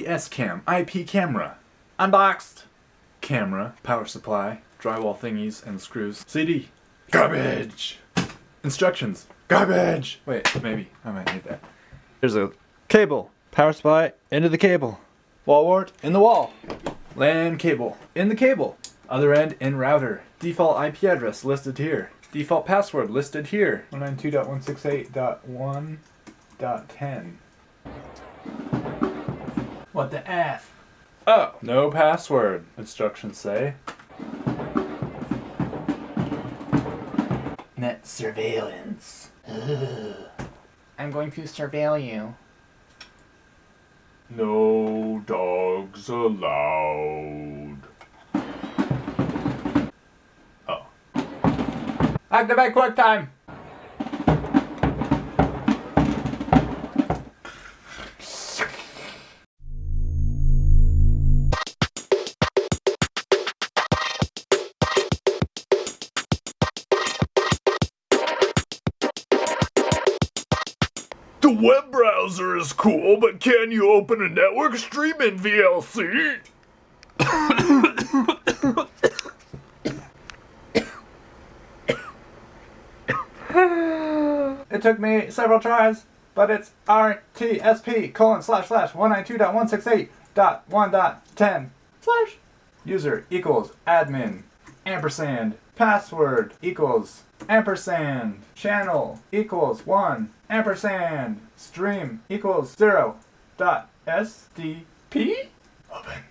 ESCAM IP camera. Unboxed. Camera, power supply, drywall thingies and screws. CD. Garbage. Instructions. Garbage. Wait, maybe. I might need that. There's a cable. Power supply into the cable. Wall wart in the wall. LAN cable. In the cable. Other end in router. Default IP address listed here. Default password listed here. 192.168.1.10. What the F? Oh, no password. Instructions say. Net surveillance. Ugh. I'm going to surveil you. No dogs allowed. Oh. Activate QuickTime! The web browser is cool, but can you open a network stream in VLC? It took me several tries, but it's RTSP colon slash slash 192.168.1.10 slash. User equals admin ampersand password equals ampersand channel equals 1 ampersand stream equals 0 dot SDP open.